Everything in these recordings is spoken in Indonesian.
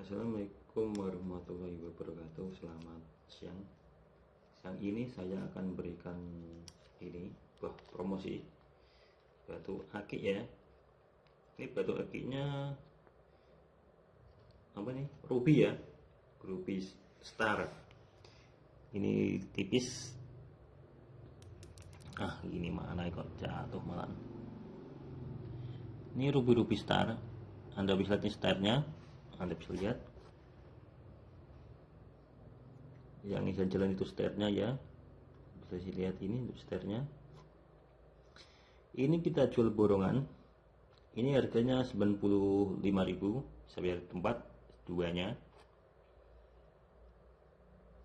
Assalamualaikum warahmatullahi wabarakatuh. Selamat siang. Siang ini saya akan berikan ini buah promosi. Batu akik ya. Ini batu akiknya apa nih? Ruby ya. Ruby star. Ini tipis. Ah ini mana kok jatuh malah. Ini ruby ruby star. Anda bisa lihat startnya anda bisa lihat. Yang ini jalan itu stairnya ya. Bisa lihat ini untuk stairnya ini kita jual borongan. Ini harganya 95.000 sampai tempat duanya.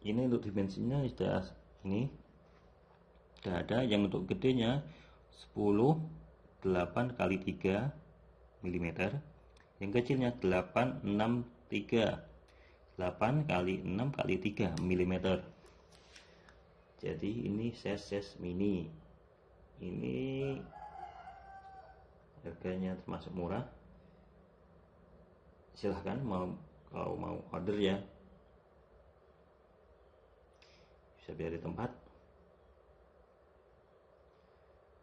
Ini untuk dimensinya sudah ini. Sudah ada. Yang untuk gedenya 10 8 kali 3 mm yang kecilnya 863 8 kali 6 kali 3 mm jadi ini size mini. Ini harganya termasuk murah. Silahkan mau kalau mau order ya. Bisa biar di tempat.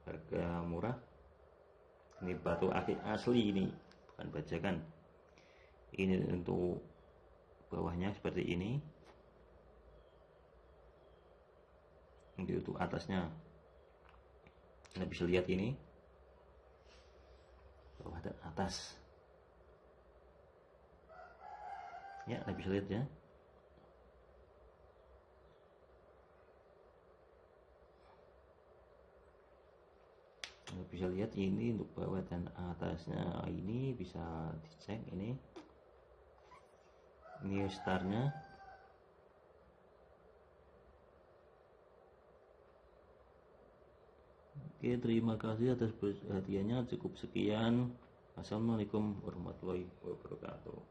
Harga murah. Ini batu akik asli ini bukan bajakan. Ini untuk bawahnya seperti ini. Ini untuk atasnya. Anda bisa lihat ini. Bawah dan atas. Ya Anda bisa lihat ya bisa lihat ini untuk bawah dan atasnya ini bisa dicek ini. New starnya Oke terima kasih atas perhatiannya. Cukup sekian. Assalamualaikum warahmatullahi wabarakatuh